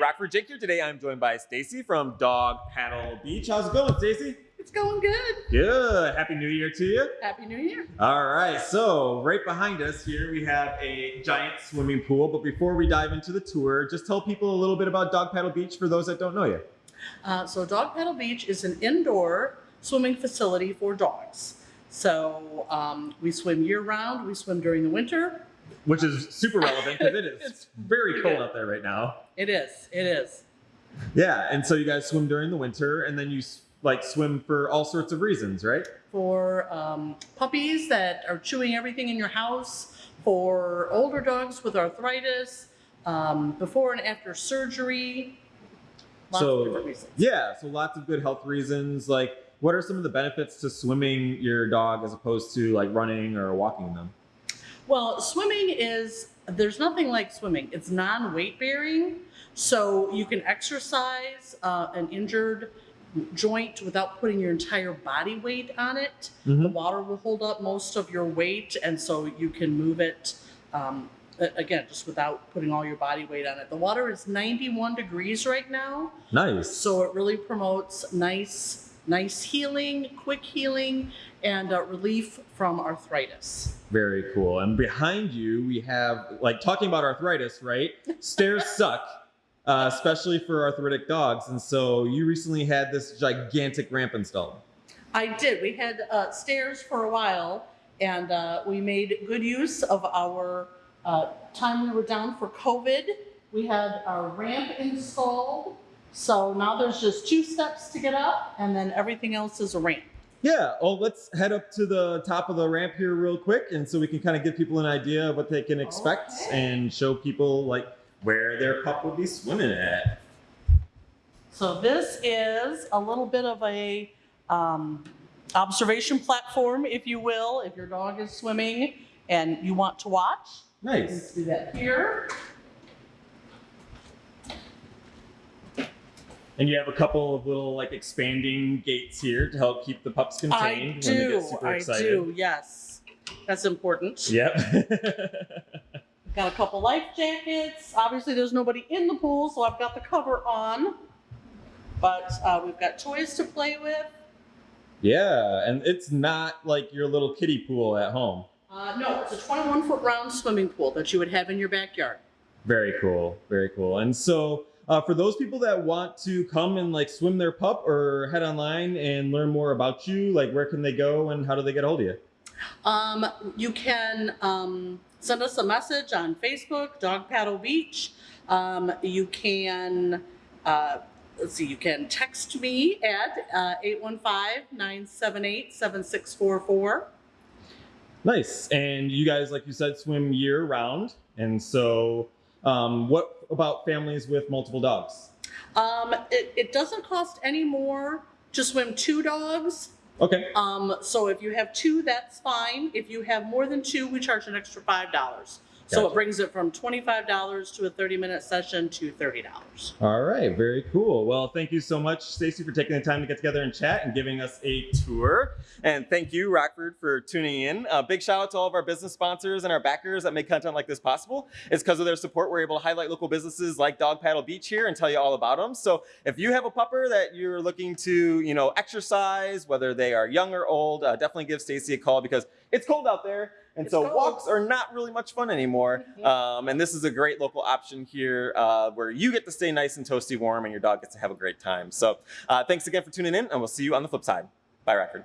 Rockford Jake here. Today I'm joined by Stacy from Dog Paddle Beach. How's it going, Stacy? It's going good. Good. Happy New Year to you. Happy New Year. All right, so right behind us here we have a giant swimming pool. But before we dive into the tour, just tell people a little bit about Dog Paddle Beach for those that don't know you. Uh, so Dog Paddle Beach is an indoor swimming facility for dogs. So um, we swim year round. We swim during the winter. Which is super relevant because it is It's very cold out there right now. It is. It is. Yeah, and so you guys swim during the winter, and then you like swim for all sorts of reasons, right? For um, puppies that are chewing everything in your house, for older dogs with arthritis, um, before and after surgery. Lots So- of reasons. Yeah, so lots of good health reasons. Like, what are some of the benefits to swimming your dog as opposed to like running or walking them? Well, swimming is, there's nothing like swimming. It's non weight bearing. So you can exercise uh, an injured joint without putting your entire body weight on it. The Mhm. water will hold up most of your weight, and so you can move it. Um, again, just without putting all your body weight on it. The water is 91 degrees right now, Nice. so it really promotes nice, nice healing, quick healing, and uh, relief from arthritis. Very cool. And behind you, we have like talking about arthritis, right? Stairs suck, uh, especially for arthritic dogs. And so you recently had this gigantic ramp installed. I did. We had uh, stairs for a while, and uh, we made good use of our uh, time we were down for COVID. We had our ramp installed, so now there's just two steps to get up, and then everything else is a ramp. Yeah. Oh, let's head up to the top of the ramp here real quick, and so we can kind of give people an idea of what they can expect Okay. and show people like where their pup would be swimming at. So this is a little bit of a um, observation platform, if you will, if your dog is swimming and you want to watch. Nice. Let's do that here. And you have a couple of little like expanding gates here to help keep the pups contained I when they do. get super I excited. do. Yes, that's important. Yep. Got a couple life jackets. Obviously, there's nobody in the pool, so I've got the cover on. But uh, we've got toys to play with. yeah, and it's not like your little kiddie pool at home. Uh, no, it's a 21 foot round swimming pool that you would have in your backyard. Very cool. Very cool. And so uh, for those people that want to come and like swim their pup or head online and learn more about you, like where can they go and how do they get a hold of you? Um, you can um, send us a message on Facebook, Dog Paddle Beach. Um, you can, uh, let's see, you can text me at uh, 815 978 7644. Nice. And you guys, like you said, swim year round. And so um, what about families with multiple dogs? Um, it, it doesn't cost any more to swim two dogs. Okay. Um, so if you have two, that's fine. If you have more than two, we charge an extra five dollars. So Gotcha. it brings it from twenty-five dollars to a thirty-minute session to thirty dollars. All right, very cool. Well, thank you so much, Stacy, for taking the time to get together and chat and giving us a tour. And thank you, Rockford, for tuning in. A big shout out to all of our business sponsors and our backers that make content like this possible. It's because of their support we're able to highlight local businesses like Dog Paddle Beach here and tell you all about them. So if you have a pupper that you're looking to, you know, exercise, whether they are young or old, uh, definitely give Stacy a call because it's cold out there. And It's so cold. walks are not really much fun anymore. Mhm. Um, and this is a great local option here uh, where you get to stay nice and toasty warm and your dog gets to have a great time. So uh, thanks again for tuning in and we'll see you on the flip side. Bye, Rockford.